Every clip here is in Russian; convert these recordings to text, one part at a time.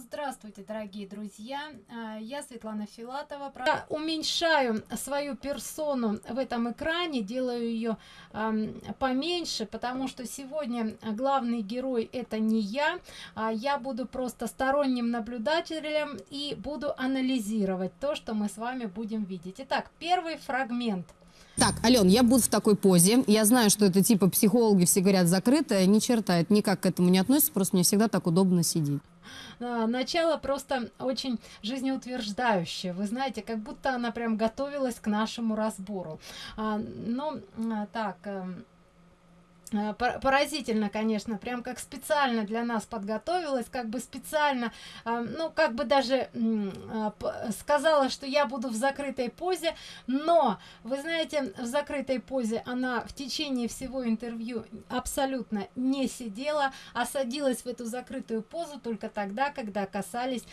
здравствуйте дорогие друзья а, я светлана филатова я уменьшаю свою персону в этом экране делаю ее поменьше потому что сегодня главный герой это не я а я буду просто сторонним наблюдателем и буду анализировать то что мы с вами будем видеть итак первый фрагмент так, Ален, я буду в такой позе. Я знаю, что это типа психологи все говорят закрытое. Ни черта, это никак к этому не относится. Просто мне всегда так удобно сидеть. А, начало просто очень жизнеутверждающее. Вы знаете как будто она прям готовилась к нашему разбору. А, ну а, так эм, поразительно конечно прям как специально для нас подготовилась как бы специально э, ну как бы даже э, сказала что я буду в закрытой позе но вы знаете в закрытой позе она в течение всего интервью абсолютно не сидела а садилась в эту закрытую позу только тогда когда касались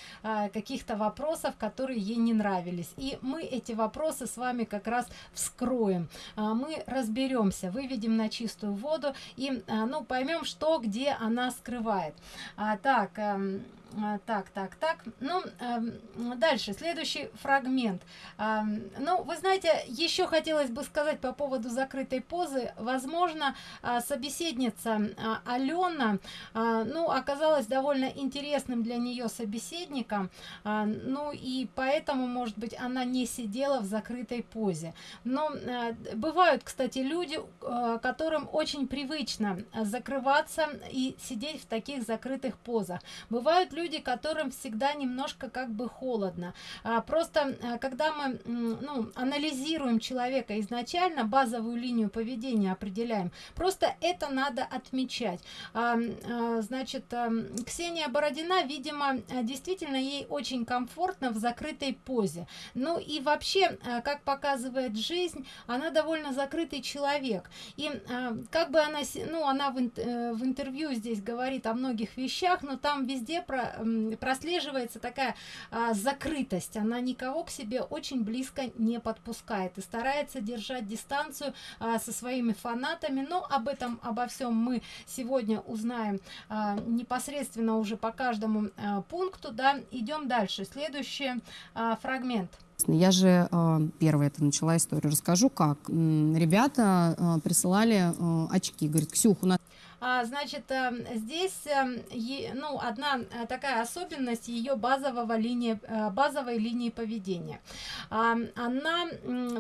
каких-то вопросов которые ей не нравились. И мы эти вопросы с вами как раз вскроем. Мы разберемся выведем на чистую воду и а, ну поймем что где она скрывает. А, так эм, так так так. Ну э, дальше следующий фрагмент. Э, ну вы знаете еще хотелось бы сказать по поводу закрытой позы. Возможно э, собеседница э, алена ну оказалась довольно интересным для нее собеседником ну и поэтому может быть она не сидела в закрытой позе. Но э, бывают кстати люди э, которым очень привычно закрываться и сидеть в таких закрытых позах. Бывают люди которым всегда немножко как бы холодно. А, просто а, когда мы ну, анализируем человека изначально базовую линию поведения определяем просто это надо отмечать. А, а, значит а, ксения бородина видимо а, действительно ей очень комфортно в закрытой позе. Ну и вообще а, как показывает жизнь она довольно закрытый человек. И как бы она ну она в, э, в интервью здесь говорит о многих вещах но там везде про прослеживается такая а, закрытость она никого к себе очень близко не подпускает и старается держать дистанцию а, со своими фанатами но об этом обо всем мы сегодня узнаем а, непосредственно уже по каждому а, пункту да идем дальше следующий а, фрагмент я же э, первая это начала историю. Расскажу, как. Ребята э, присылали э, очки. Говорит, Ксюх, у нас а, значит э, здесь э, ну одна э, такая особенность ее базового линии базовой линии поведения. А, она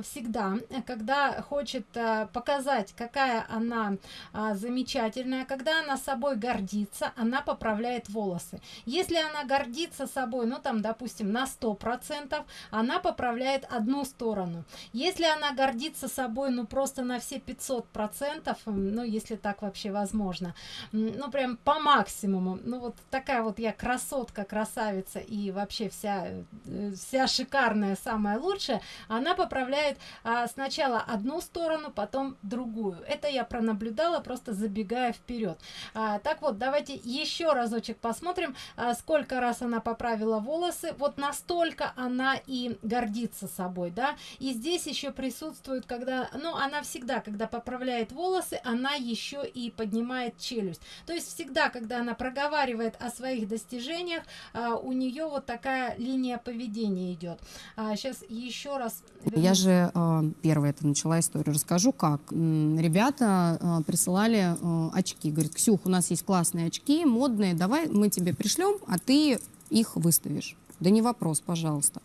всегда когда хочет показать какая она а, замечательная когда она собой гордится она поправляет волосы. Если она гордится собой ну там допустим на сто процентов она поправляет одну сторону. Если она гордится собой ну просто на все 500 процентов ну если так вообще возможно можно ну прям по максимуму. Ну вот такая вот я красотка красавица и вообще вся э, вся шикарная самая лучшая она поправляет а, сначала одну сторону потом другую. Это я пронаблюдала просто забегая вперед. А, так вот давайте еще разочек посмотрим а, сколько раз она поправила волосы. Вот настолько она и гордится собой да. И здесь еще присутствует когда ну она всегда когда поправляет волосы она еще и поднимает поднимает челюсть. То есть всегда когда она проговаривает о своих достижениях а, у нее вот такая линия поведения идет. А, сейчас еще раз я же э, первая это начала историю расскажу как ребята присылали очки. Говорит ксюх у нас есть классные очки модные давай мы тебе пришлем а ты их выставишь да не вопрос пожалуйста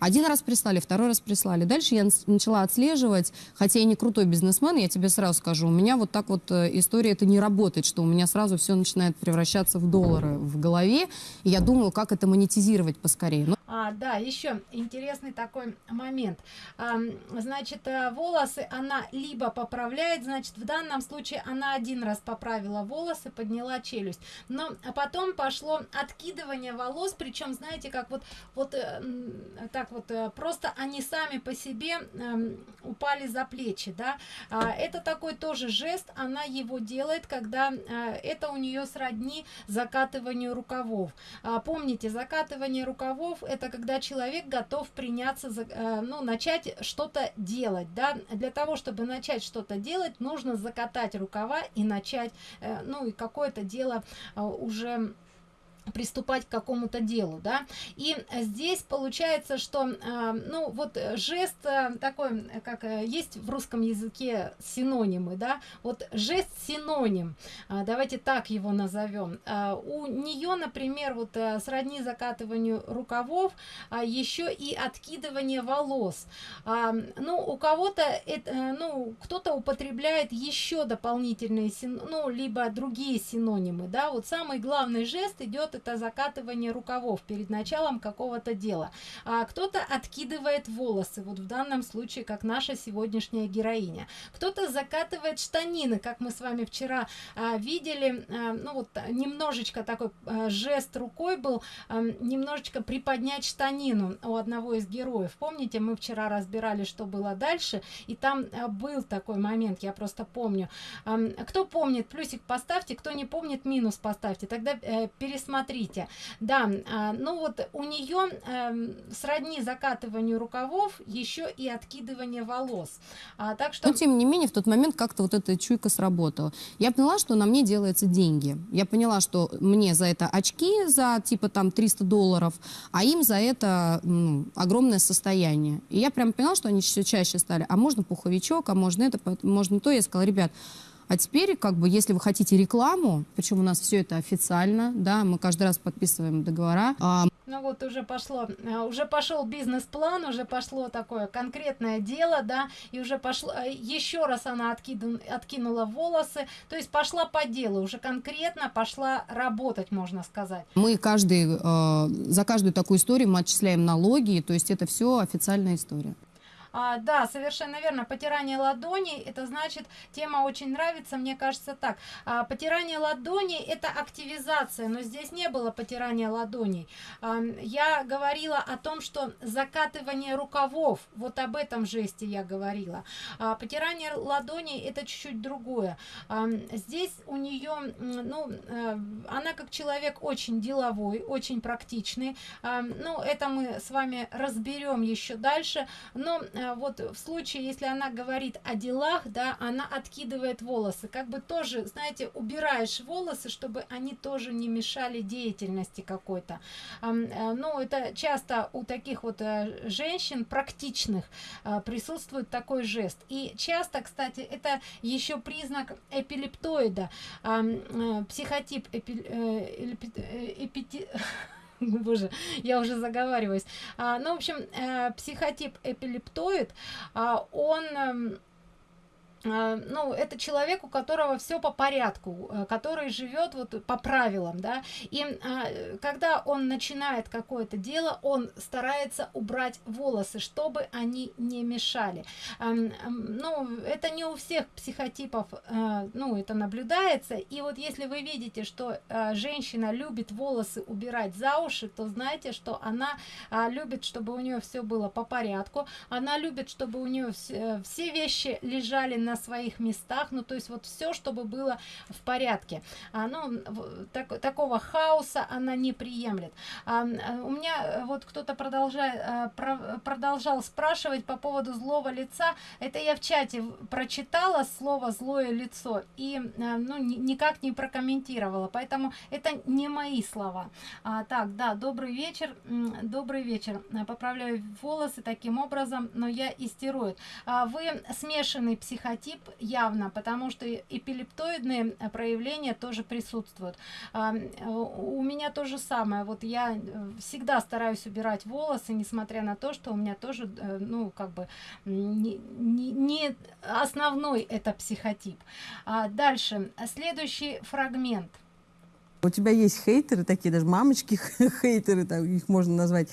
один раз прислали, второй раз прислали. Дальше я начала отслеживать, хотя я не крутой бизнесмен, я тебе сразу скажу, у меня вот так вот э, история это не работает, что у меня сразу все начинает превращаться в доллары в голове, и я думаю, как это монетизировать поскорее. Но... А, да, еще интересный такой момент. А, значит, э, волосы она либо поправляет, значит, в данном случае она один раз поправила волосы, подняла челюсть, но потом пошло откидывание волос, причем, знаете, как вот, вот э, так так вот э, просто они сами по себе э, упали за плечи да. А, это такой тоже жест она его делает когда э, это у нее сродни закатыванию рукавов. А, помните закатывание рукавов это когда человек готов приняться за э, ну начать что-то делать да. Для того чтобы начать что-то делать нужно закатать рукава и начать ну и какое-то дело уже приступать к какому-то делу да. И здесь получается что э, ну вот жест э, такой как э, есть в русском языке синонимы да. Вот жест синоним э, давайте так его назовем. Э, у нее например вот э, сродни закатыванию рукавов а еще и откидывание волос. Ну у кого-то это ну кто-то употребляет еще дополнительные ну либо другие синонимы да. Вот самый главный жест идет это закатывание рукавов перед началом какого-то дела. А кто-то откидывает волосы вот в данном случае как наша сегодняшняя героиня. Кто-то закатывает штанины как мы с вами вчера а, видели. А, ну вот немножечко такой а, жест рукой был а, немножечко приподнять штанину у одного из героев. Помните мы вчера разбирали что было дальше и там а, был такой момент я просто помню. А, кто помнит плюсик поставьте кто не помнит минус поставьте. Тогда э, пересмотрите смотрите. Да а, ну вот у нее э, сродни закатыванию рукавов еще и откидывание волос. А, так что но тем не менее в тот момент как-то вот эта чуйка сработала. Я поняла что на мне делается деньги. Я поняла что мне за это очки за типа там 300 долларов а им за это ну, огромное состояние. И я прям поняла что они все чаще стали. А можно пуховичок а можно это можно то. Я сказала ребят а теперь, как бы, если вы хотите рекламу, причем у нас все это официально, да, мы каждый раз подписываем договора. А... Ну вот уже пошло, э, уже пошел бизнес-план, уже пошло такое конкретное дело, да, и уже пошло, э, еще раз она откиду, откинула волосы, то есть пошла по делу, уже конкретно пошла работать, можно сказать. Мы каждый, э, за каждую такую историю мы отчисляем налоги, то есть это все официальная история. А, да, совершенно верно. Потирание ладоней, это значит, тема очень нравится, мне кажется так. А, потирание ладоней это активизация, но здесь не было потирания ладоней. А, я говорила о том, что закатывание рукавов, вот об этом жесте я говорила. А, потирание ладоней это чуть-чуть другое. А, здесь у нее, ну, а, она как человек очень деловой, очень практичный. А, ну, это мы с вами разберем еще дальше. Но Э, вот в случае, если она говорит о делах, да, она откидывает волосы, как бы тоже, знаете, убираешь волосы, чтобы они тоже не мешали деятельности какой-то. Э, ну, это часто у таких вот э, женщин практичных присутствует такой жест. И часто, кстати, это еще признак эпилептоида, психотип эпи, эпи, боже я уже заговариваюсь. А, ну в общем э, психотип эпилептоид а, он э, а, ну, это человек, у которого все по порядку, э, который живет вот по правилам, да, и а, когда он начинает какое-то дело, он старается убрать волосы, чтобы они не мешали. Ну, это не у всех психотипов, э, ну, это наблюдается, и вот если вы видите, что э, женщина любит волосы убирать за уши, то знаете, что она любит, чтобы у нее все было по порядку, она любит, чтобы у нее все вещи лежали на своих местах ну то есть вот все чтобы было в порядке. Ну так, такого хаоса она не приемлет. А, у меня э, вот кто-то продолжает а, про, продолжал спрашивать по поводу злого лица. Это я в чате прочитала слово злое лицо и а, ну ни, никак не прокомментировала. Поэтому это не мои слова. А, так да добрый вечер добрый вечер. Поправляю волосы таким образом но я истероид. А, вы смешанный психотип тип явно, потому что эпилептоидные проявления тоже присутствуют. А, у меня то же самое. Вот я э, всегда стараюсь убирать волосы, несмотря на то, что у меня тоже, э, ну, как бы, не, не, не основной это психотип. А дальше, следующий фрагмент. У тебя есть хейтеры такие, даже мамочки хейтеры, так их можно назвать.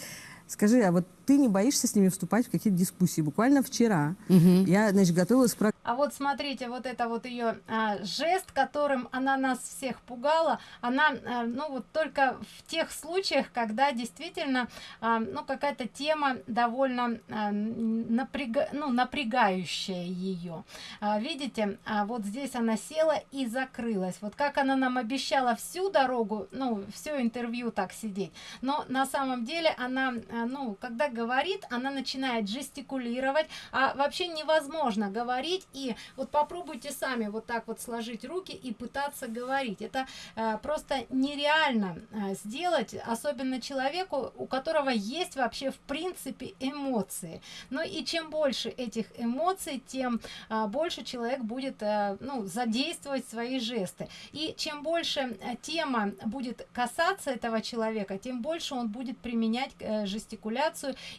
Скажи, а вот ты не боишься с ними вступать в какие-то дискуссии? Буквально вчера угу. я, значит, готовилась к а вот смотрите, вот это вот ее а, жест, которым она нас всех пугала, она, а, ну вот только в тех случаях, когда действительно, а, ну какая-то тема довольно а, напряга, ну, напрягающая ее. А, видите, а вот здесь она села и закрылась. Вот как она нам обещала всю дорогу, ну все интервью так сидеть, но на самом деле она, э, ну, когда говорит, она начинает жестикулировать, а вообще невозможно говорить, и вот попробуйте сами вот так вот сложить руки и пытаться говорить. Это э, просто нереально э, сделать, особенно человеку, у которого есть вообще в принципе эмоции. Ну и чем больше этих эмоций, тем э, больше человек будет э, ну, задействовать свои жесты. И чем больше э, тема будет касаться этого человека, тем больше он будет применять э,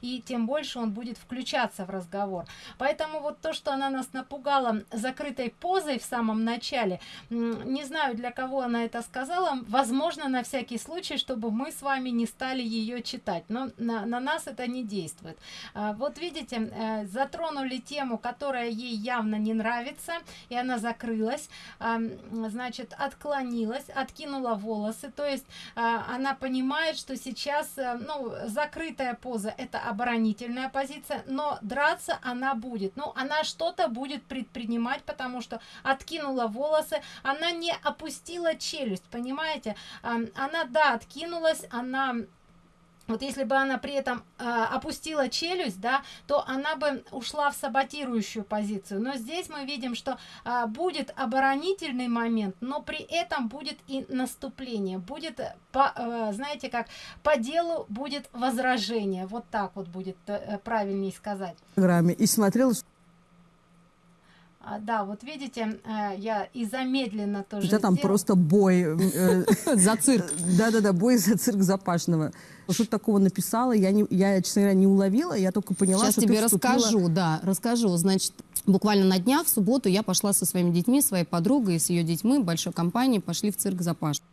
и тем больше он будет включаться в разговор. Поэтому вот то, что она нас напугала закрытой позой в самом начале, не знаю, для кого она это сказала, возможно, на всякий случай, чтобы мы с вами не стали ее читать, но на, на нас это не действует. А, вот видите, э, затронули тему, которая ей явно не нравится, и она закрылась, а, значит, отклонилась, откинула волосы, то есть а, она понимает, что сейчас, э, ну, закрытая поза это оборонительная позиция, но драться она будет, ну, она что-то будет предпринимать, потому что откинула волосы, она не опустила челюсть, понимаете, она, да, откинулась, она вот если бы она при этом э, опустила челюсть, да, то она бы ушла в саботирующую позицию. Но здесь мы видим, что э, будет оборонительный момент, но при этом будет и наступление, будет, по, э, знаете, как по делу будет возражение. Вот так вот будет э, правильнее сказать. И смотрела а, да, вот видите, э, я и замедленно тоже. Это там просто бой э, за цирк. Да-да-да, бой за цирк Запашного. Что такого написала, я, не, я, честно говоря, не уловила, я только поняла, Сейчас что тебе ты вступила... расскажу, да, расскажу. Значит, буквально на днях, в субботу, я пошла со своими детьми, своей подругой, с ее детьми, большой компанией, пошли в цирк Запашного.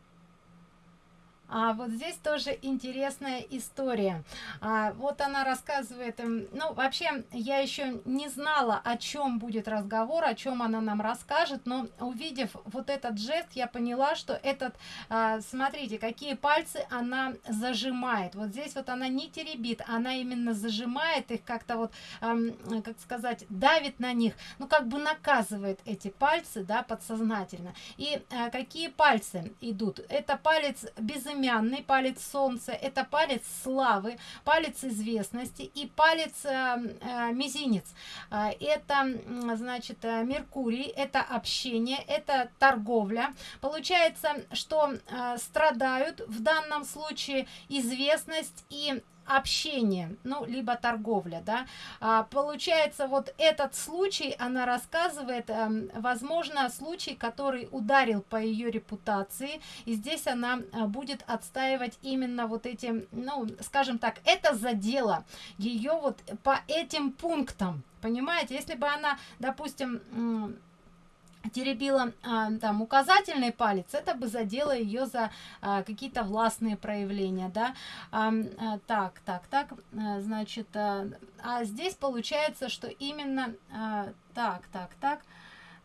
А вот здесь тоже интересная история. А, вот она рассказывает, эм, ну, вообще, я еще не знала, о чем будет разговор, о чем она нам расскажет, но увидев вот этот жест, я поняла, что этот, а, смотрите, какие пальцы она зажимает. Вот здесь вот она не теребит, она именно зажимает их как-то вот, а, как сказать, давит на них, ну, как бы наказывает эти пальцы, да, подсознательно. И а, какие пальцы идут? Это палец безымянный, безымянный палец солнца, это палец славы, палец известности и палец э, э, мизинец. Э, это, значит, э, Меркурий, это общение, это торговля. Получается, что э, страдают в данном случае известность и общение, ну, либо торговля, да. А, получается, вот этот случай, она рассказывает, э, возможно, случай, который ударил по ее репутации, и здесь она э, будет отстаивать именно вот эти, ну, скажем так, это задело ее вот по этим пунктам, понимаете, если бы она, допустим, теребила а, там указательный палец это бы задело ее за а, какие-то властные проявления да. А, а, так так так а, значит а, а здесь получается что именно а, так так так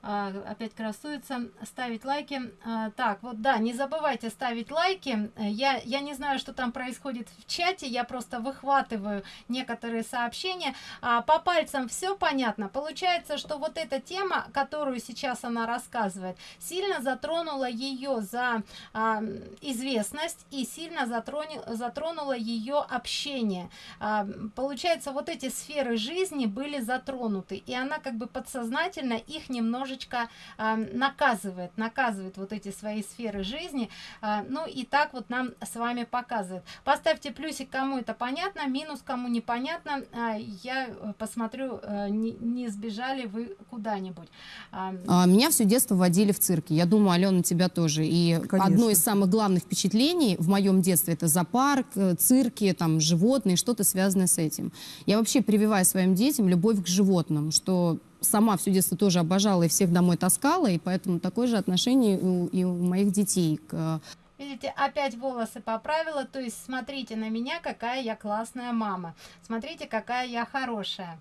опять красуется ставить лайки. А, так вот да не забывайте ставить лайки. Я я не знаю что там происходит в чате я просто выхватываю некоторые сообщения. А, по пальцам все понятно. Получается что вот эта тема которую сейчас она рассказывает сильно затронула ее за а, известность и сильно затронул затронула ее общение. А, получается вот эти сферы жизни были затронуты и она как бы подсознательно их немножечко немножечко э, наказывает, наказывает вот эти свои сферы жизни. Э, ну и так вот нам с вами показывает. Поставьте плюсик, кому это понятно, минус, кому непонятно. Э, я посмотрю, э, не, не сбежали вы куда-нибудь. Э, Меня все детство водили в цирке. Я думаю, Алена, тебя тоже. И Конечно. одно из самых главных впечатлений в моем детстве это зоопарк, э, цирки, там, животные, что-то связанное с этим. Я вообще прививаю своим детям любовь к животным, что сама все детство тоже обожала и всех домой таскала, и поэтому такое же отношение у, и у моих детей к Видите, опять волосы поправила, то есть смотрите на меня, какая я классная мама. Смотрите, какая я хорошая.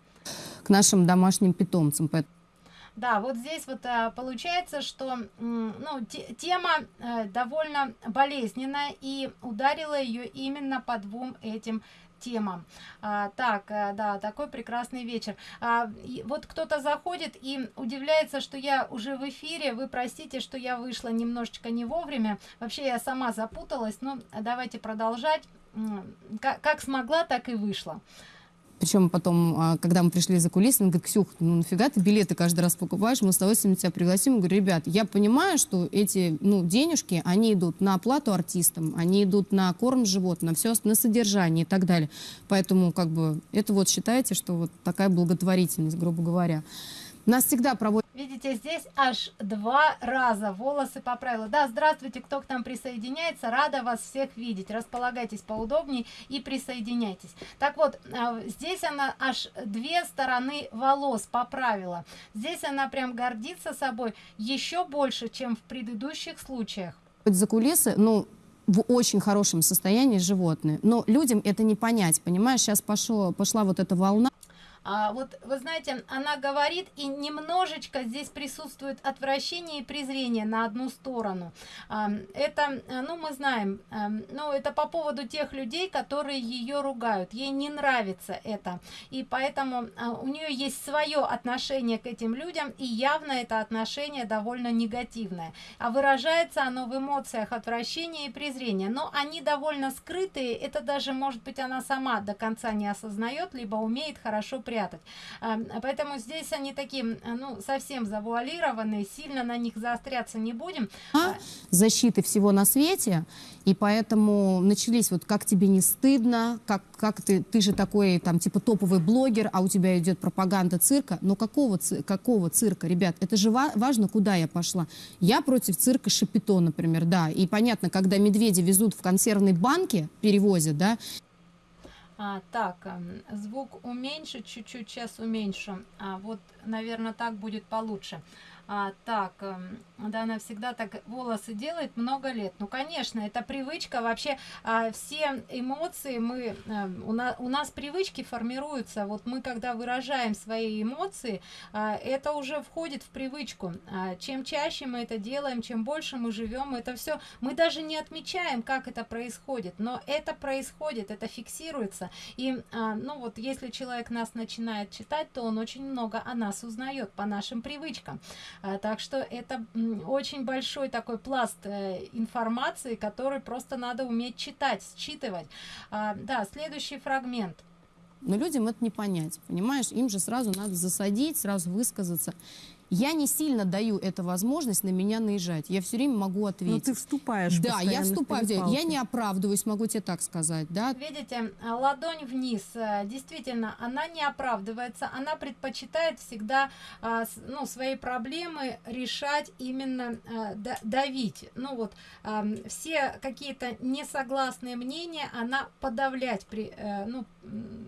К нашим домашним питомцам. Да, вот здесь вот а, получается, что ну, тема а, довольно болезненная и ударила ее именно по двум этим тема. А, так, а, да, такой прекрасный вечер. А, и вот кто-то заходит и удивляется, что я уже в эфире. Вы простите, что я вышла немножечко не вовремя. Вообще я сама запуталась. Но давайте продолжать. как, как смогла, так и вышла. Причем потом, а, когда мы пришли за кулисы, он говорит, Ксюх, ну нафига ты билеты каждый раз покупаешь, мы с удовольствием тебя пригласим. Я говорю, ребят, я понимаю, что эти ну, денежки, они идут на оплату артистам, они идут на корм животным, на все, на содержание и так далее. Поэтому как бы это вот считайте, что вот такая благотворительность, грубо говоря. Нас всегда проводят... Видите, здесь аж два раза волосы поправила. Да, здравствуйте, кто к нам присоединяется. Рада вас всех видеть. Располагайтесь поудобнее и присоединяйтесь. Так вот, а, здесь она аж две стороны волос поправила. Здесь она прям гордится собой еще больше, чем в предыдущих случаях. За кулисы, ну, в очень хорошем состоянии животные. Но людям это не понять, понимаешь? Сейчас пошло, пошла вот эта волна. А, вот вы знаете, она говорит, и немножечко здесь присутствует отвращение и презрение на одну сторону. А, это, ну, мы знаем, а, ну, это по поводу тех людей, которые ее ругают. Ей не нравится это. И поэтому а, у нее есть свое отношение к этим людям, и явно это отношение довольно негативное. А выражается оно в эмоциях отвращения и презрения. Но они довольно скрытые, это даже, может быть, она сама до конца не осознает, либо умеет хорошо при прятать. Поэтому здесь они такие, ну, совсем завуалированные, сильно на них заостряться не будем. А, защиты всего на свете, и поэтому начались вот как тебе не стыдно, как, как ты, ты же такой там типа топовый блогер, а у тебя идет пропаганда цирка. Но какого, какого цирка, ребят? Это же важно, куда я пошла. Я против цирка Шапито, например, да. И понятно, когда медведи везут в консервной банке, перевозят, да, а, так, эм, звук уменьшить, чуть-чуть сейчас уменьшу. А, вот, наверное, так будет получше. А, так, эм, да, она всегда так волосы делает много лет. Ну, конечно, это привычка. Вообще, а, все эмоции мы, а, у, на, у нас привычки формируются. Вот мы, когда выражаем свои эмоции, а, это уже входит в привычку. А, чем чаще мы это делаем, чем больше мы живем, это все, мы даже не отмечаем, как это происходит, но это происходит, это фиксируется. И, а, ну, вот, если человек нас начинает читать, то он очень много о нас узнает по нашим привычкам. А, так что это очень большой такой пласт э, информации, который просто надо уметь читать, считывать. А, да, следующий фрагмент. Но людям это не понять, понимаешь? Им же сразу надо засадить, сразу высказаться. Я не сильно даю эту возможность на меня наезжать. Я все время могу ответить. Но ты вступаешь Да, я вступаю. Я не оправдываюсь, могу тебе так сказать. Да? Видите, ладонь вниз. Э, действительно, она не оправдывается. Она предпочитает всегда а, ну, свои проблемы решать именно а, давить. Ну вот, все какие-то несогласные мнения она подавлять. При, э, ну,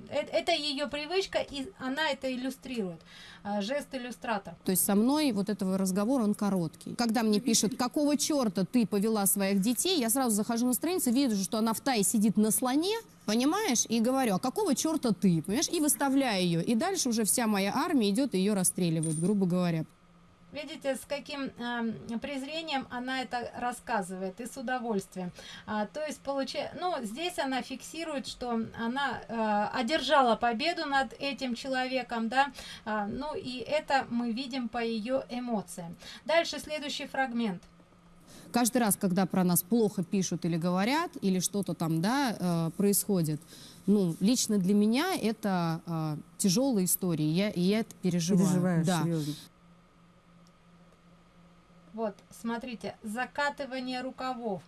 это ее привычка, и она это иллюстрирует. А, жест иллюстратор. То есть со мной вот этого разговора он короткий. Когда мне пишут, какого черта ты повела своих детей, я сразу захожу на страницу, вижу, что она в тае сидит на слоне, понимаешь, и говорю, а какого черта ты, понимаешь, и выставляю ее. И дальше уже вся моя армия идет и ее расстреливает, грубо говоря. Видите, с каким э, презрением она это рассказывает и с удовольствием. А, то есть, получая, ну, здесь она фиксирует, что она э, одержала победу над этим человеком, да, а, ну, и это мы видим по ее эмоциям. Дальше следующий фрагмент. Каждый раз, когда про нас плохо пишут или говорят, или что-то там, да, э, происходит, ну, лично для меня это э, тяжелая история, я, и я это переживаю. Переживаешь, да. серьезно. Вот, смотрите, закатывание рукавов.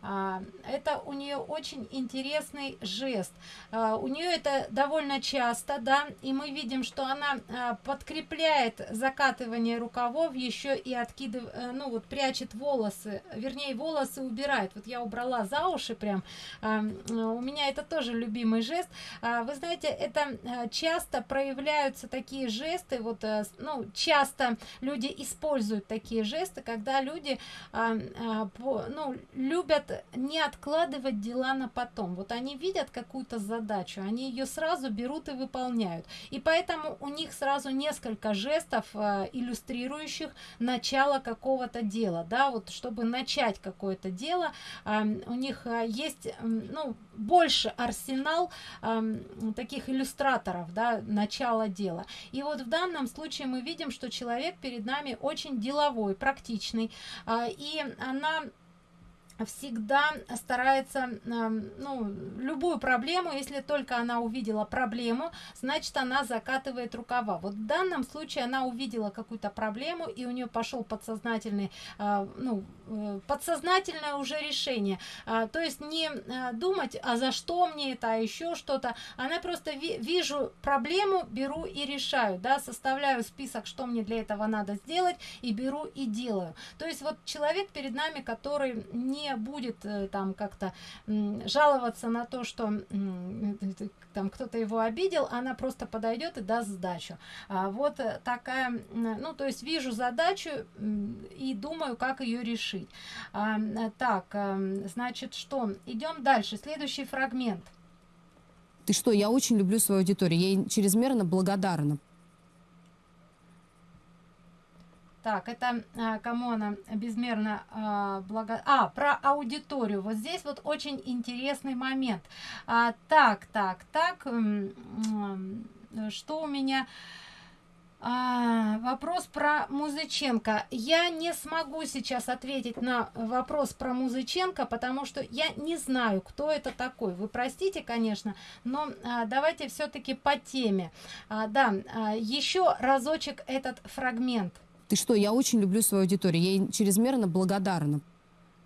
А, это у нее очень интересный жест. А, у нее это довольно часто, да, и мы видим, что она а, подкрепляет закатывание рукавов, еще и откидывает, э, ну вот прячет волосы, вернее волосы убирает. Вот я убрала за уши прям. У меня это тоже любимый жест. Вы знаете, это часто проявляются такие жесты, вот, э, ну, часто люди используют такие жесты, когда люди, ну, любят не откладывать дела на потом. Вот они видят какую-то задачу, они ее сразу берут и выполняют. И поэтому у них сразу несколько жестов, э, иллюстрирующих начало какого-то дела. Да, вот чтобы начать какое-то дело, э, у них э, есть ну, больше арсенал таких иллюстраторов, да, начала дела. И вот в данном случае мы видим, что человек перед нами очень деловой, практичный, и она всегда старается ну, любую проблему если только она увидела проблему значит она закатывает рукава. Вот в данном случае она увидела какую-то проблему и у нее пошел подсознательный а, ну э, подсознательное уже решение. А, то есть не а, думать а за что мне это а еще что-то. Она просто ви вижу проблему беру и решаю да составляю список что мне для этого надо сделать и беру и делаю. То есть вот человек перед нами который не будет э, там как-то жаловаться на то что там кто-то его обидел она просто подойдет и даст сдачу. А вот э, такая ну то есть вижу задачу и думаю как ее решить. А, так значит что? Идем дальше. Следующий фрагмент. Ты что я очень люблю свою аудиторию. Я ей чрезмерно благодарна Так, это а, кому она безмерно а, благо... А, про аудиторию. Вот здесь вот очень интересный момент. А, так, так, так. Что у меня... А, вопрос про Музыченко. Я не смогу сейчас ответить на вопрос про Музыченко, потому что я не знаю, кто это такой. Вы простите, конечно, но а, давайте все-таки по теме. А, да, а, еще разочек этот фрагмент. Ты что, я очень люблю свою аудиторию, я ей чрезмерно благодарна.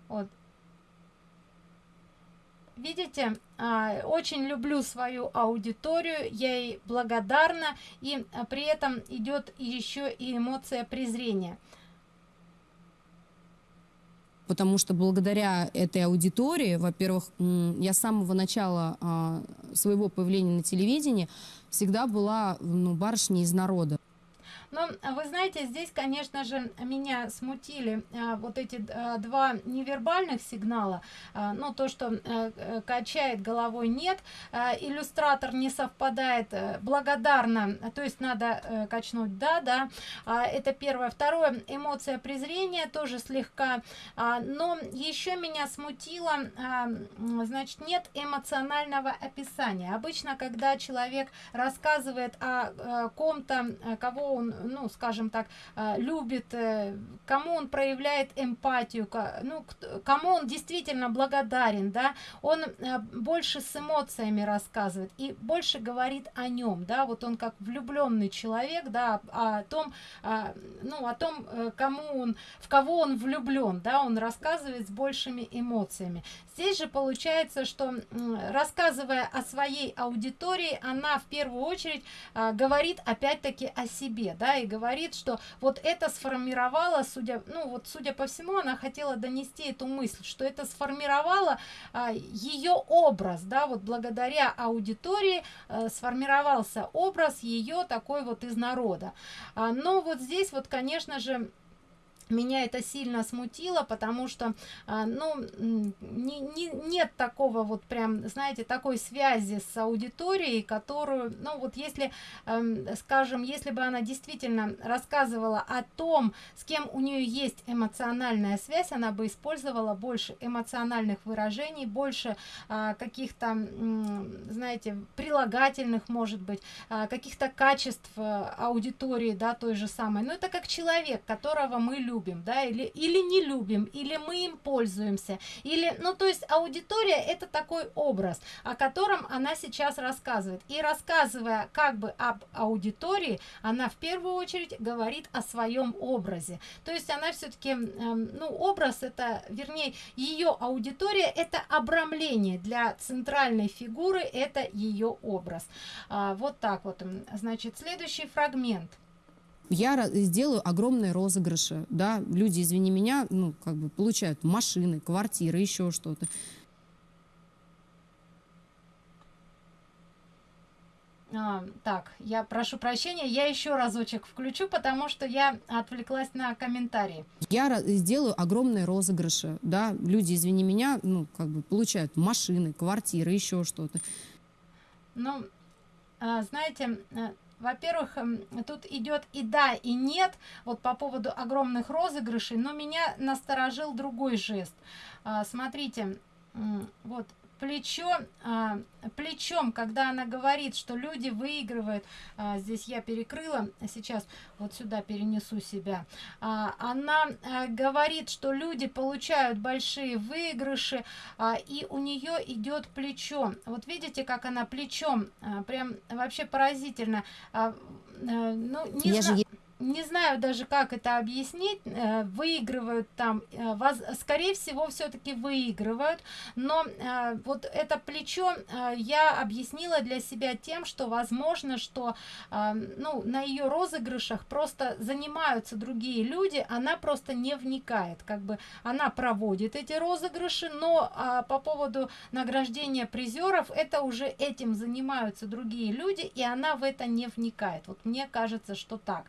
Вот. Видите, а, очень люблю свою аудиторию, я ей благодарна, и а, при этом идет еще и эмоция презрения. Потому что благодаря этой аудитории, во-первых, я с самого начала а, своего появления на телевидении всегда была ну, барышней из народа. Но вы знаете, здесь, конечно же, меня смутили а, вот эти а, два невербальных сигнала. А, ну, то, что качает головой нет, иллюстратор не совпадает, благодарно, то есть надо качнуть да, да. А, это первое. Второе, эмоция презрения тоже слегка. А, но еще меня смутило, а, значит, нет эмоционального описания. Обычно, когда человек рассказывает о ком-то, кого он ну, скажем так, э, любит, э, кому он проявляет эмпатию, ну, кому он действительно благодарен, да, он э, больше с эмоциями рассказывает и больше говорит о нем, да, вот он как влюбленный человек, да, о том, ну, о том, кому он, в кого он влюблен, да, он рассказывает с большими эмоциями. Здесь же получается, что рассказывая о своей аудитории, она в первую очередь говорит опять-таки о себе, да, и говорит, что вот это сформировало, судя, ну вот судя по всему, она хотела донести эту мысль, что это сформировало а, ее образ, да, вот благодаря аудитории а, сформировался образ ее такой вот из народа. А, но вот здесь вот, конечно же, меня это сильно смутило потому что а, ну не, не, нет такого вот прям знаете такой связи с аудиторией которую ну вот если эм, скажем если бы она действительно рассказывала о том с кем у нее есть эмоциональная связь она бы использовала больше эмоциональных выражений больше а, каких-то знаете прилагательных может быть а, каких-то качеств а, аудитории да той же самой. Но это как человек которого мы любим любим, да, или, или не любим, или мы им пользуемся, или, ну, то есть аудитория это такой образ, о котором она сейчас рассказывает. И рассказывая как бы об аудитории, она в первую очередь говорит о своем образе. То есть она все-таки, э, ну, образ это, вернее, ее аудитория это обрамление для центральной фигуры, это ее образ. А, вот так вот. Значит, следующий фрагмент я сделаю огромные розыгрыши, да, люди, извини меня, ну, как бы получают машины, квартиры, еще что-то. А, так, я прошу прощения, я еще разочек включу, потому что я отвлеклась на комментарии. Я сделаю огромные розыгрыши, да, люди, извини меня, ну, как бы получают машины, квартиры, еще что-то. Ну, а, знаете, э, во-первых, эм, тут идет и да, и нет, вот по поводу огромных розыгрышей, но меня насторожил другой жест. А, смотрите, вот плечо, а, плечом, когда она говорит, что люди выигрывают, а, здесь я перекрыла, сейчас вот сюда перенесу себя, а, она а, говорит, что люди получают большие выигрыши, а, и у нее идет плечо. Вот видите, как она плечом, а, прям вообще поразительно. А, а, ну, не Я зна- же не знаю даже как это объяснить э, выигрывают там э, воз- скорее всего все-таки выигрывают но э, вот это плечо я объяснила для себя тем что возможно что ну на ее розыгрышах просто занимаются другие люди она просто не вникает как бы она проводит эти розыгрыши но а, по поводу награждения призеров это уже этим занимаются другие люди и она в это не вникает. Вот мне кажется что так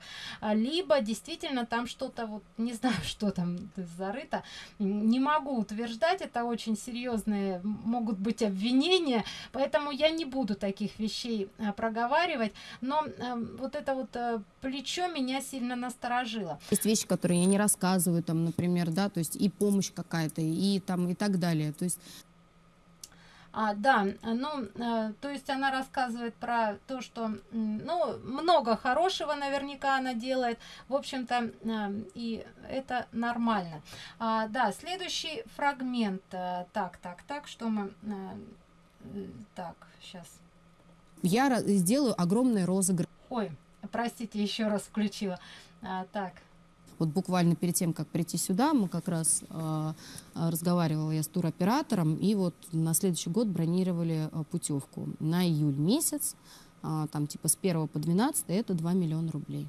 либо действительно там что-то вот не знаю что там зарыто. Не могу утверждать это очень серьезные могут быть обвинения поэтому я не буду таких вещей а, проговаривать. Но а, вот это вот а, плечо меня сильно насторожило. Есть вещи, которые я не рассказываю, там, например, да, то есть и помощь какая-то, и там, и так далее. То есть А, да, ну, э, то есть она рассказывает про то, что, ну, много хорошего наверняка она делает, в общем-то, э, и это нормально. А, да, следующий фрагмент, э, так, так, так, что мы, э, так, сейчас, я сделаю огромный розыгрыш. ой, простите, еще раз включила, А, так, Вот буквально перед тем, как прийти сюда, мы как раз э, э, разговаривала я с туроператором, и вот на следующий год бронировали э, путевку на июль месяц, а, там типа с 1 по 12, это 2 миллиона рублей.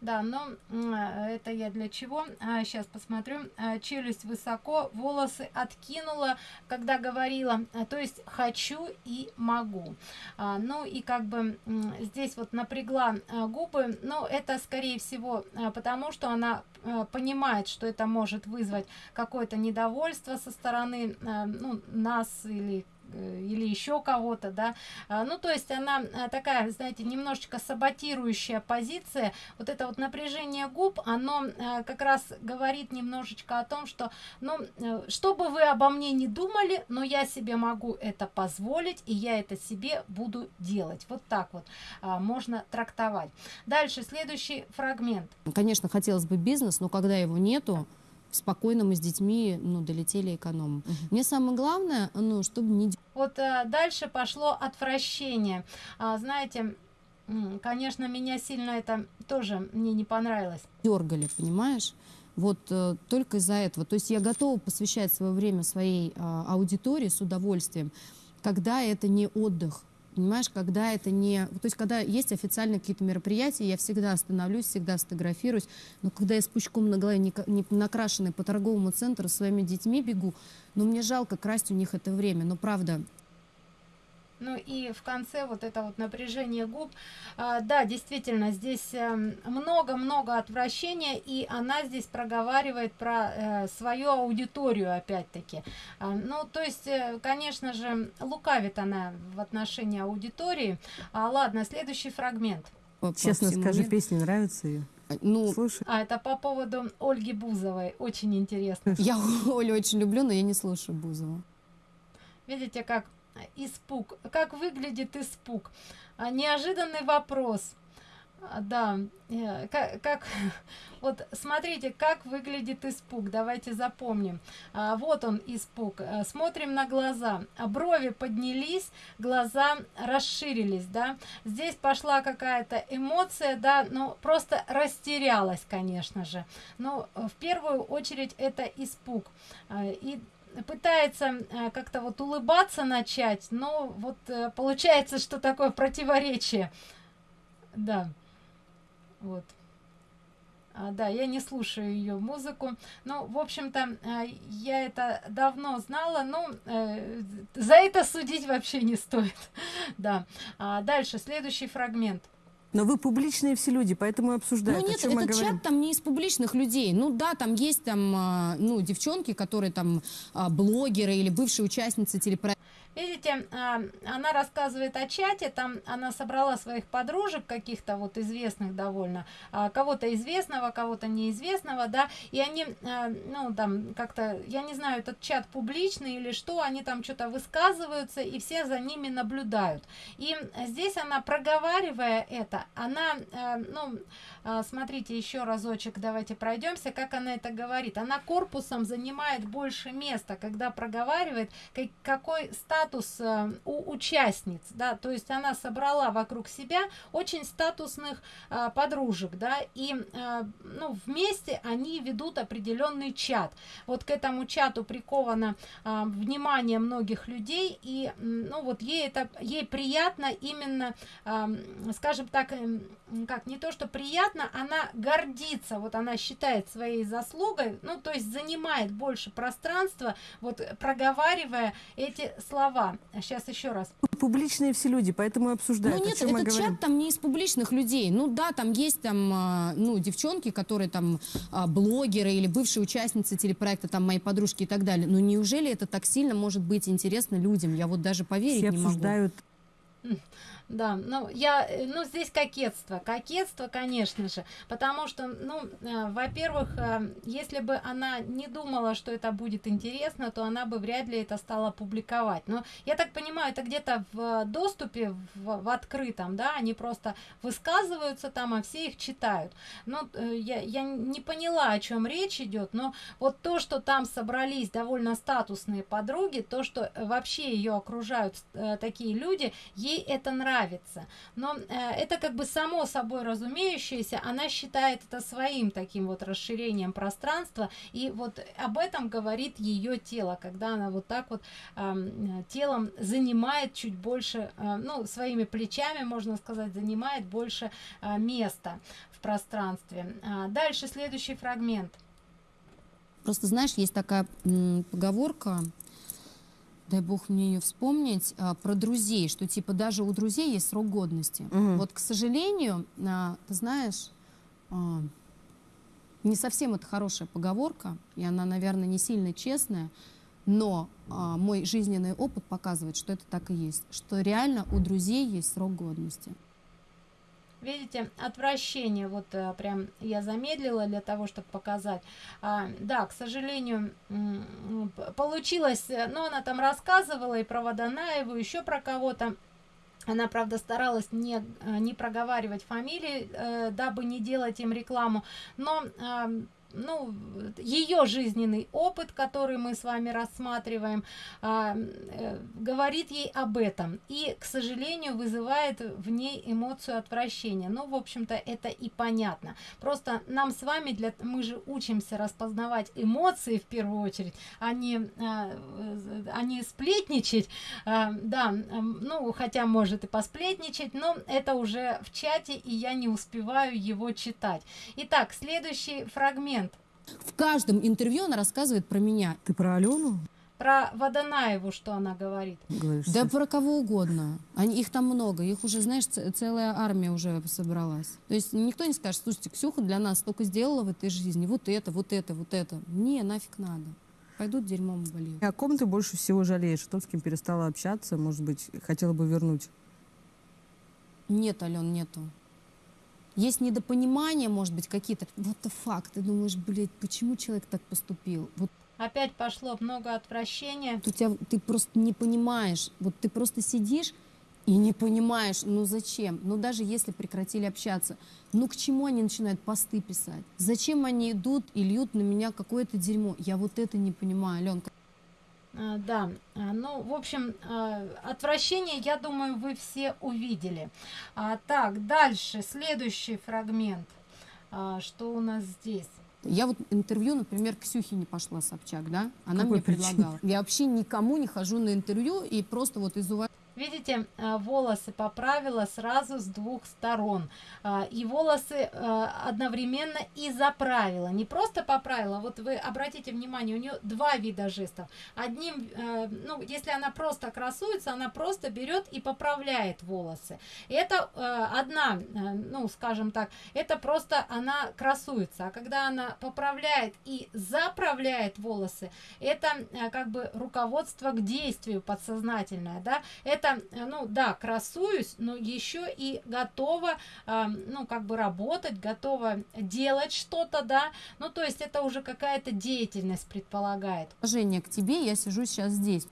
Да, но э, это я для чего? сейчас посмотрю. А, челюсть высоко, волосы откинула, когда говорила. а, то есть хочу и могу. А, ну и как бы здесь вот напрягла а, губы. Но это скорее всего а, потому, что она а, понимает, что это может вызвать какое-то недовольство со стороны а, ну, нас или или еще кого-то, да, А, ну, то есть она а, такая, знаете, немножечко саботирующая позиция, вот это вот напряжение губ, оно э, как раз говорит немножечко о том, что, ну, э, что бы вы обо мне не думали, но я себе могу это позволить, и я это себе буду делать. Вот так вот а, можно трактовать. Дальше, следующий фрагмент. Конечно, хотелось бы бизнес, но когда его нету, спокойно мы с детьми ну, долетели эконом. Мне самое главное, ну, чтобы не Вот э, дальше пошло отвращение. А, знаете, конечно, меня сильно это тоже мне не понравилось. дергали, понимаешь? Вот э, только из-за этого. То есть я готова посвящать свое время своей а, аудитории с удовольствием, когда это не отдых. Понимаешь, когда это не... То есть, когда есть официальные какие-то мероприятия, я всегда остановлюсь, всегда сфотографируюсь. Но когда я с пучком на голове, не, не накрашенной по торговому центру своими детьми бегу, ну, мне жалко красть у них это время. Но правда, Ну и в конце вот это вот напряжение губ. А, да, действительно, здесь эм, много-много отвращения, и она здесь проговаривает про э, свою аудиторию опять-таки. А, ну, то есть, э, конечно же, лукавит она в отношении аудитории. А, ладно, следующий фрагмент. по- по Честно всему скажи, миру- песня нравится ее? Ну, Слушай, А, это по поводу Ольги Бузовой. Очень интересно. я Олю очень люблю, но я не слушаю Бузову. Видите, как испуг, как выглядит испуг. А, Неожиданный вопрос. А, Да, э, как, как вот смотрите, как выглядит испуг. Давайте запомним. А, вот он испуг. А, Смотрим на глаза. Брови поднялись, глаза расширились, да. Здесь пошла какая-то эмоция, да, ну просто растерялась, конечно же. Но э, в первую очередь это испуг. И пытается э, как-то вот улыбаться начать, но вот э, получается, что такое противоречие. Да. Вот. А, да, я не слушаю ее музыку. Ну, в общем-то, э, я это давно знала, но э, за это судить вообще не стоит. да. А дальше, следующий фрагмент. Но вы публичные все люди, поэтому и обсуждают. Ну нет, этот говорим. чат там не из публичных людей. Ну да, там есть там, а, ну, девчонки, которые там а, блогеры или бывшие участницы телепроекта. Видите, а, она рассказывает о чате, там она собрала своих подружек каких-то вот известных довольно, а, кого-то известного, кого-то неизвестного, да, и они, а, ну, там, как-то, я не знаю, этот чат публичный или что, они там что-то высказываются, и все за ними наблюдают. И здесь она, проговаривая это, она, ну, смотрите, еще разочек, давайте пройдемся, как она это говорит. Она корпусом занимает больше места, когда проговаривает, какой статус э, у участниц, да, то есть она собрала вокруг себя очень статусных э, подружек, да, и э, ну, вместе они ведут определенный чат. Вот к этому чату приковано внимание многих людей, и ну вот ей это ей приятно именно, скажем так, как не то что приятно, она гордится, вот она считает своей заслугой, ну то есть занимает больше пространства, вот проговаривая эти слова. Сейчас еще раз. Публичные все люди, поэтому и обсуждают. Ну нет, этот чат там не из публичных людей. Ну да, там есть там, а, ну, девчонки, которые там а, блогеры или бывшие участницы телепроекта, там мои подружки и так далее. Но неужели это так сильно может быть интересно людям? Я вот даже поверить все не могу. обсуждают да, ну я, э, ну здесь кокетство, кокетство, конечно же, потому что, ну, э, во-первых, э, если бы она не думала, что это будет интересно, то она бы вряд ли это стала публиковать. Но я так понимаю, это где-то в доступе, в, в открытом, да, они просто высказываются там, а все их читают. Ну, э, я, я не поняла, о чем речь идет, но вот то, что там собрались довольно статусные подруги, то, что вообще ее окружают такие люди, ей это нравится нравится. Но э, это как бы само собой разумеющееся, она считает это своим таким вот расширением пространства, и вот об этом говорит ее тело, когда она вот так вот э, телом занимает чуть больше, э, ну, своими плечами, можно сказать, занимает больше э, места в пространстве. А дальше следующий фрагмент. Просто знаешь, есть такая поговорка, дай бог мне ее вспомнить, а, про друзей, что типа даже у друзей есть срок годности. Угу. Вот, к сожалению, а, ты знаешь, а, не совсем это хорошая поговорка, и она, наверное, не сильно честная, но а, мой жизненный опыт показывает, что это так и есть, что реально у друзей есть срок годности. Видите, отвращение, вот а, прям я замедлила для того, чтобы показать. А, да, к сожалению, получилось, э, но она там рассказывала и про Водонаеву, еще про кого-то. Она, правда, старалась не, э, не проговаривать фамилии, э, дабы не делать им рекламу, но... Э, ну, ее жизненный опыт, который мы с вами рассматриваем, а, э, говорит ей об этом. И, к сожалению, вызывает в ней эмоцию отвращения. Ну, в общем-то, это и понятно. Просто нам с вами, для, мы же учимся распознавать эмоции в первую очередь, а не, а, а не сплетничать. А, да, ну, хотя может и посплетничать, но это уже в чате, и я не успеваю его читать. Итак, следующий фрагмент в каждом интервью она рассказывает про меня. Ты про Алену? Про Водонаеву, что она говорит. Говоришь, да про кого угодно. Они, их там много. Их уже, знаешь, целая армия уже собралась. То есть никто не скажет, слушайте, Ксюха для нас столько сделала в этой жизни. Вот это, вот это, вот это. Не, нафиг надо. Пойдут дерьмом болеют. О ком ты больше всего жалеешь? Тот, с кем перестала общаться, может быть, хотела бы вернуть? Нет, Ален, нету. Есть недопонимание, может быть, какие-то. Вот это факт. Ты думаешь, блядь, почему человек так поступил? Вот Опять пошло много отвращения. У тебя, ты просто не понимаешь. Вот ты просто сидишь и не понимаешь, ну зачем? Ну даже если прекратили общаться, ну к чему они начинают посты писать? Зачем они идут и льют на меня какое-то дерьмо? Я вот это не понимаю, Аленка. А, да, а, ну, в общем, а, отвращение, я думаю, вы все увидели. А, так, дальше, следующий фрагмент. А, что у нас здесь? Я вот интервью, например, Ксюхе не пошла Собчак, да? Она Какой мне причине? предлагала. Я вообще никому не хожу на интервью и просто вот из уважения видите, э, волосы поправила сразу с двух сторон. Э, и волосы э, одновременно и заправила. Не просто поправила, вот вы обратите внимание, у нее два вида жестов. Одним, ну, если она просто красуется, она просто берет и поправляет волосы. Это одна, ну, скажем так, это просто она красуется. А когда она поправляет и заправляет волосы, это как бы руководство к действию подсознательное, да, это, ну, да, красуюсь, но еще и готова, э, ну, как бы работать, готова делать что-то, да, ну, то есть это уже какая-то деятельность предполагает. Уважение к тебе, я сижу сейчас здесь.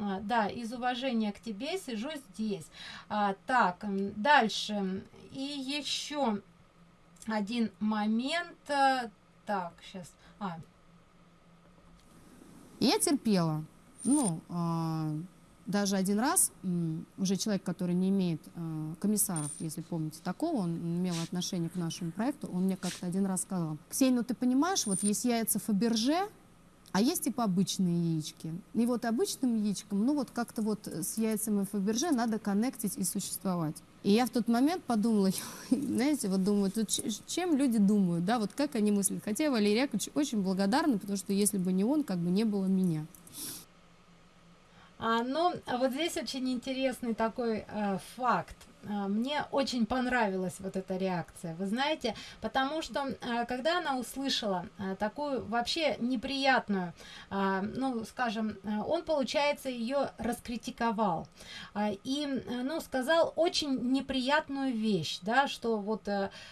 А, да, из уважения к тебе сижу здесь. А, так, дальше. И еще один момент. Э, так, сейчас. А. Я терпела. Ну, э, даже один раз уже человек, который не имеет э, комиссаров, если помните такого, он имел отношение к нашему проекту, он мне как-то один раз сказал, Ксения, ну ты понимаешь, вот есть яйца Фаберже, а есть типа обычные яички. И вот обычным яичком, ну вот как-то вот с яйцами Фаберже надо коннектить и существовать. И я в тот момент подумала, знаете, вот думаю, тут чем люди думают, да, вот как они мыслят. Хотя Валерий Яковлевич очень благодарна, потому что если бы не он, как бы не было меня. А, но ну, вот здесь очень интересный такой э, факт. А, мне очень понравилась вот эта реакция, вы знаете, потому что а, когда она услышала а, такую вообще неприятную, ну, скажем, он, получается, ее раскритиковал и, ну, сказал очень неприятную вещь, да, что вот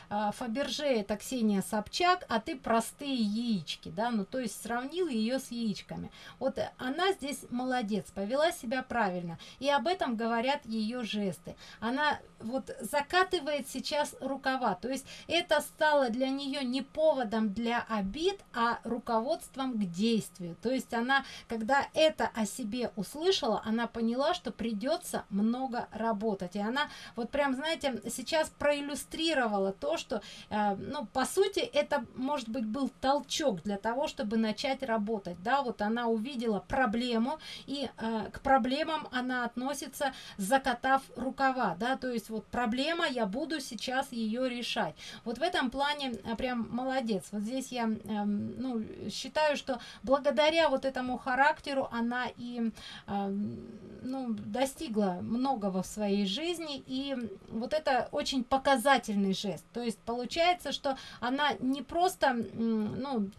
Фаберже это Ксения Собчак, а ты простые яички, да, ну, то есть сравнил ее с яичками. Вот она здесь молодец, повела себя правильно, и об этом говорят ее жесты. Она вот закатывает сейчас рукава. То есть это стало для нее не поводом для обид, а руководством к действию. То есть она, когда это о себе услышала, она поняла, что придется много работать. И она вот прям, знаете, сейчас проиллюстрировала то, что, э, ну, по сути, это, может быть, был толчок для того, чтобы начать работать. Да, вот она увидела проблему, и э, к проблемам она относится, закатав рукава, да, то есть вот проблема, я буду сейчас ее решать. Вот в этом плане а, прям молодец. Вот здесь я эм, ну, считаю, что благодаря вот этому характеру она и эм, ну, достигла многого в своей жизни. И вот это очень показательный жест. То есть получается, что она не просто, ну,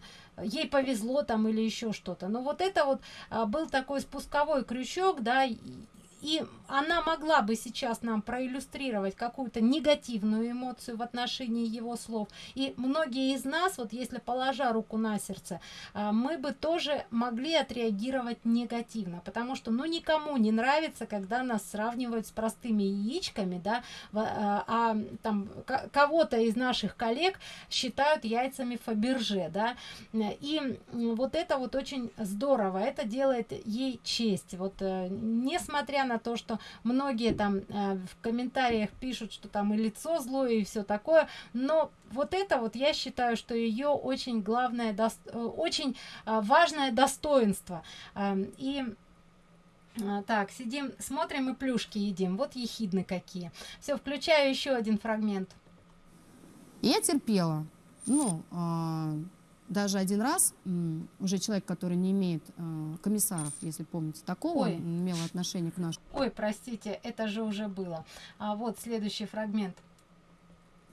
ей повезло там или еще что-то. Но вот это вот а, был такой спусковой крючок, да, и она могла бы сейчас нам проиллюстрировать какую-то негативную эмоцию в отношении его слов. И многие из нас, вот если положа руку на сердце, а, мы бы тоже могли отреагировать негативно, потому что, ну, никому не нравится, когда нас сравнивают с простыми яичками, да, а, а там кого-то из наших коллег считают яйцами Фаберже, да, и вот это вот очень здорово, это делает ей честь, вот э, несмотря на то, что многие там э, в комментариях пишут, что там и лицо злое и все такое, но вот это вот я считаю, что ее очень главное, до, э, очень э, важное достоинство. Э, и так, сидим, смотрим и плюшки едим. Вот ехидны какие. Все, включаю еще один фрагмент. Я терпела. Ну, э, даже один раз уже человек, который не имеет э, комиссаров, если помните такого, Ой. имел отношение к нашему. Ой, простите, это же уже было. А вот следующий фрагмент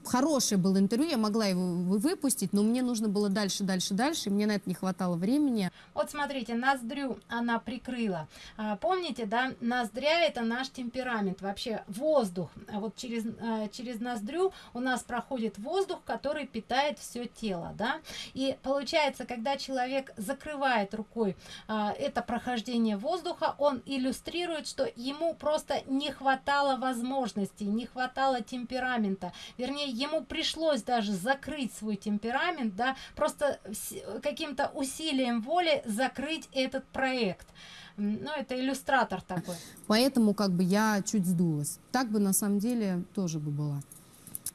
хорошее было интервью, я могла его выпустить, но мне нужно было дальше, дальше, дальше, и мне на это не хватало времени. Вот смотрите, ноздрю она прикрыла. А, помните, да, ноздря это наш темперамент, вообще воздух. А вот через, а, через ноздрю у нас проходит воздух, который питает все тело, да. И получается, когда человек закрывает рукой а, это прохождение воздуха, он иллюстрирует, что ему просто не хватало возможностей, не хватало темперамента. Вернее, ему пришлось даже закрыть свой темперамент, да, просто каким-то усилием воли закрыть этот проект. Ну, это иллюстратор такой. Поэтому как бы я чуть сдулась. Так бы на самом деле тоже бы была.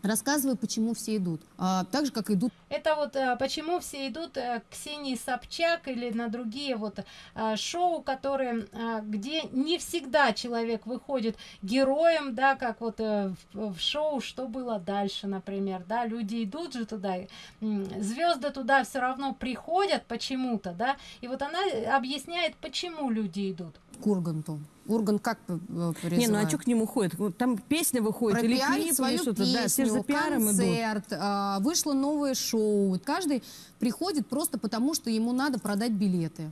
Рассказывай, почему все идут. А, так же, как идут Это вот э, почему все идут э, к Ксении Собчак или на другие вот э, шоу, которые, где не всегда человек выходит героем, да, как вот в, в шоу «Что было дальше», например, да, люди идут же туда, звезды туда все равно приходят почему-то, да, и вот она объясняет, почему люди идут. К Урганту. Ургант как п- э, Не, ну а призывает? что к нему ходит? Там песня выходит или пропиарить клип, или свою что-то. песню, Да, все же за пиаром идут. концерт, а, вышло новое шоу. Каждый приходит просто потому, что ему надо продать билеты.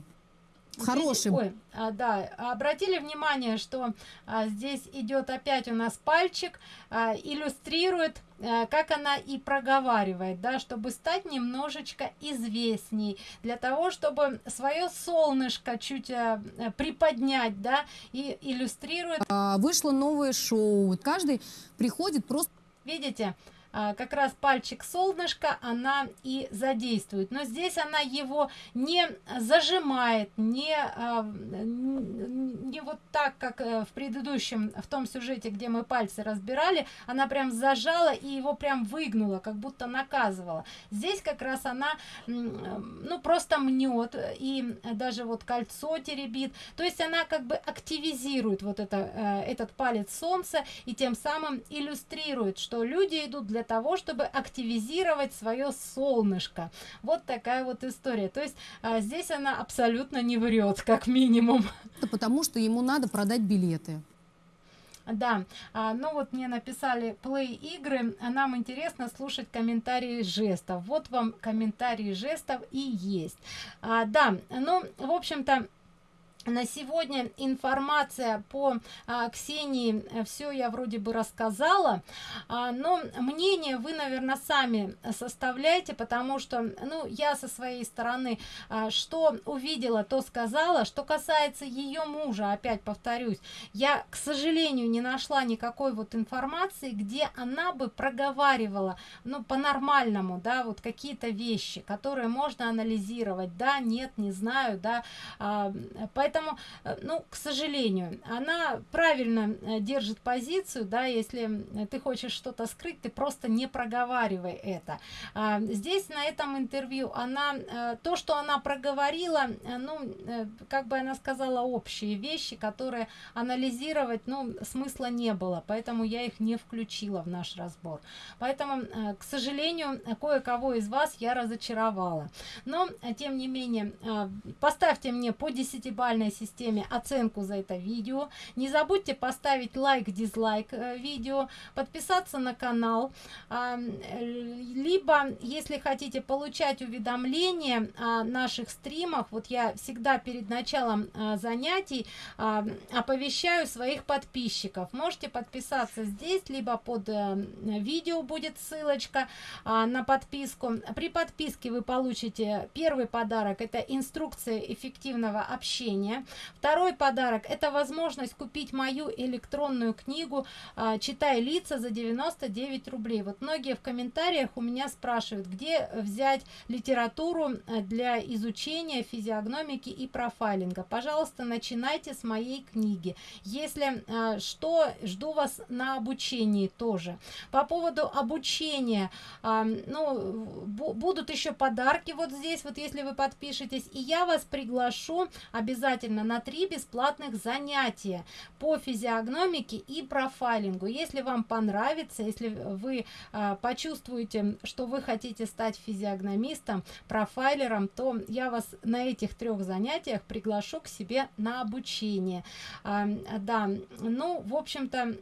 Здесь- Хороший. ой, а, да, обратили внимание, что а, здесь идет опять у нас пальчик, а, иллюстрирует, а, как она и проговаривает, да, чтобы стать немножечко известней, для того, чтобы свое солнышко чуть а, приподнять, да, и иллюстрирует А, вышло новое шоу. Каждый приходит просто Видите, как раз пальчик солнышко она и задействует. Но здесь она его не зажимает, не, а, не вот так, как э, в предыдущем, в том сюжете, где мы пальцы разбирали, она прям зажала и его прям выгнула, как будто наказывала. Здесь как раз она, ну, просто мнет и даже вот кольцо теребит. То есть она как бы активизирует вот это, э, этот палец солнца и тем самым иллюстрирует, что люди идут для того, чтобы активизировать свое солнышко. Вот такая вот история. То есть а, здесь она абсолютно не врет, как минимум. потому, что ему надо продать билеты. Да, а, ну вот мне написали плей игры, нам интересно слушать комментарии жестов. Вот вам комментарии жестов и есть. А, да, ну, в общем-то, на сегодня информация по а, Ксении все я вроде бы рассказала, а, но мнение вы, наверное, сами составляете, потому что, ну, я со своей стороны, а, что увидела, то сказала. Что касается ее мужа, опять повторюсь, я, к сожалению, не нашла никакой вот информации, где она бы проговаривала, ну, по-нормальному, да, вот какие-то вещи, которые можно анализировать, да, нет, не знаю, да, а, поэтому, э, ну, к сожалению, она правильно э, держит позицию, да, если ты хочешь что-то скрыть, ты просто не проговаривай это. А, здесь на этом интервью она, э, то, что она проговорила, ну, как бы она сказала общие вещи, которые анализировать, ну, смысла не было, поэтому я их не включила в наш разбор. Поэтому, к сожалению, кое-кого из вас я разочаровала. Но, тем не менее, поставьте мне по десятибальной системе оценку за это видео. Не забудьте поставить лайк, дизлайк э, видео, подписаться на канал. А, э, Либо, если хотите получать уведомления о наших стримах, вот я всегда перед началом а, занятий а, оповещаю своих подписчиков. Можете подписаться здесь, либо под э, видео будет ссылочка на подписку. При подписке вы получите первый подарок, это инструкция эффективного общения. Второй подарок, это возможность купить мою электронную книгу а, «Читай лица» за 99 рублей. Вот многие в комментариях у меня спрашивают, где взять литературу э, для изучения физиогномики и профайлинга. Пожалуйста, начинайте с моей книги. Если э, что, жду вас на обучении тоже. По поводу обучения, а, ну, бу- будут еще подарки вот здесь, вот если вы подпишетесь, и я вас приглашу обязательно на три бесплатных занятия по физиогномике и профайлингу. Если вам понравится, если вы а, почувствуете, что вы хотите стать физиогномистом, профайлером, то я вас на этих трех занятиях приглашу к себе на обучение. А, да, ну, в общем-то,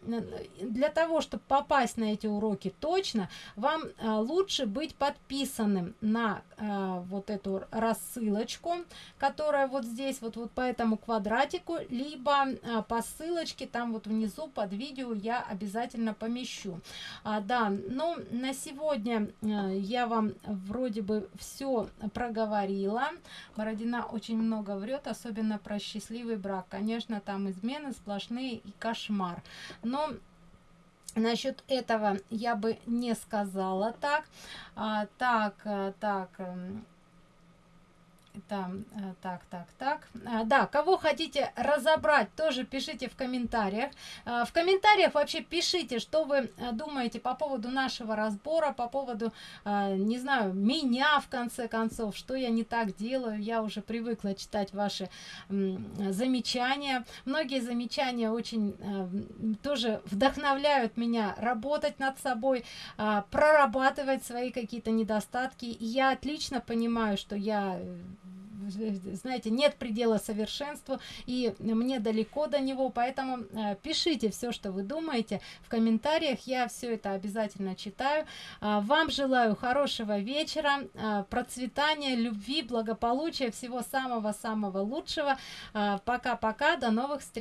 для того, чтобы попасть на эти уроки точно, вам а, лучше быть подписанным на а, вот эту рассылочку, которая вот здесь, вот, вот по этому квадратику, либо а, по ссылочке, там вот внизу под видео я обязательно помещу. А, да, ну, на сегодня а, я вам вроде бы все проговорила. Бородина очень много врет, особенно про счастливый брак. Конечно, там измены сплошные и кошмар. Но Насчет этого я бы не сказала так. А, так, а, так. Эм, Там, э, так, так, так. А, да, кого хотите разобрать, тоже пишите в комментариях. А, в комментариях вообще пишите, что вы э, думаете по поводу нашего разбора, по поводу, а, не знаю, меня в конце концов, что я не так делаю. Я уже привыкла читать ваши замечания. Многие замечания очень э, тоже вдохновляют меня работать над собой, прорабатывать свои какие-то недостатки. Я отлично понимаю, что я знаете, нет предела совершенству, и мне далеко до него, поэтому э, пишите все, что вы думаете в комментариях, я все это обязательно читаю. А, вам желаю хорошего вечера, а, процветания, любви, благополучия, всего самого-самого лучшего. А, пока-пока, до новых встреч!